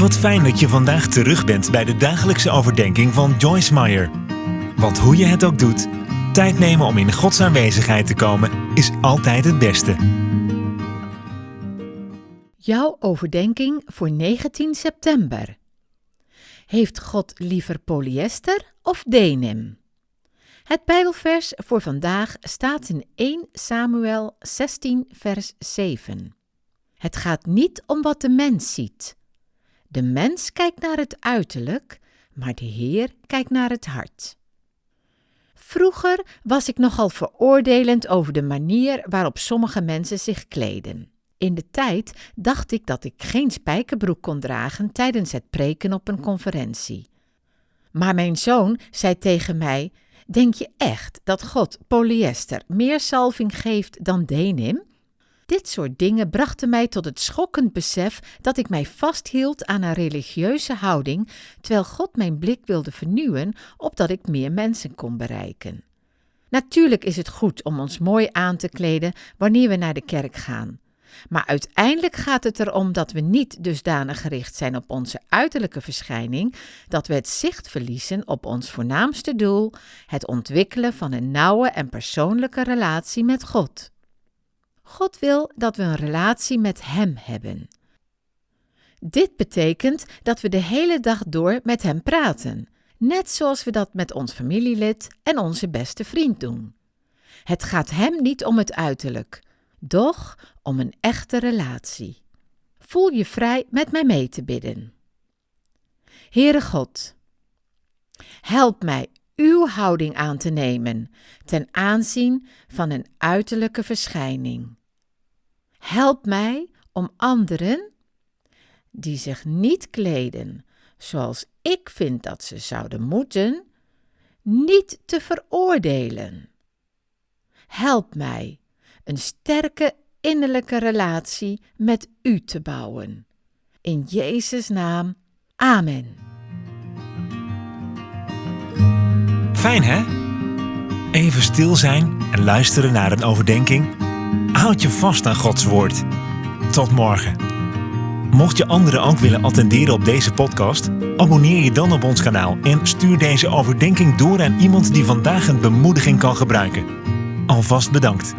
Wat fijn dat je vandaag terug bent bij de dagelijkse overdenking van Joyce Meyer. Want hoe je het ook doet, tijd nemen om in Gods aanwezigheid te komen is altijd het beste. Jouw overdenking voor 19 september. Heeft God liever polyester of denim? Het Bijbelvers voor vandaag staat in 1 Samuel 16, vers 7. Het gaat niet om wat de mens ziet. De mens kijkt naar het uiterlijk, maar de Heer kijkt naar het hart. Vroeger was ik nogal veroordelend over de manier waarop sommige mensen zich kleden. In de tijd dacht ik dat ik geen spijkerbroek kon dragen tijdens het preken op een conferentie. Maar mijn zoon zei tegen mij: Denk je echt dat God polyester meer salving geeft dan denim? Dit soort dingen brachten mij tot het schokkend besef dat ik mij vasthield aan een religieuze houding, terwijl God mijn blik wilde vernieuwen, opdat ik meer mensen kon bereiken. Natuurlijk is het goed om ons mooi aan te kleden wanneer we naar de kerk gaan. Maar uiteindelijk gaat het erom dat we niet dusdanig gericht zijn op onze uiterlijke verschijning, dat we het zicht verliezen op ons voornaamste doel, het ontwikkelen van een nauwe en persoonlijke relatie met God. God wil dat we een relatie met Hem hebben. Dit betekent dat we de hele dag door met Hem praten, net zoals we dat met ons familielid en onze beste vriend doen. Het gaat Hem niet om het uiterlijk, doch om een echte relatie. Voel je vrij met mij mee te bidden. Heere God, help mij uw houding aan te nemen ten aanzien van een uiterlijke verschijning. Help mij om anderen die zich niet kleden zoals ik vind dat ze zouden moeten, niet te veroordelen. Help mij een sterke innerlijke relatie met U te bouwen. In Jezus' naam, Amen. Fijn hè? Even stil zijn en luisteren naar een overdenking. Houd je vast aan Gods woord. Tot morgen. Mocht je anderen ook willen attenderen op deze podcast, abonneer je dan op ons kanaal en stuur deze overdenking door aan iemand die vandaag een bemoediging kan gebruiken. Alvast bedankt.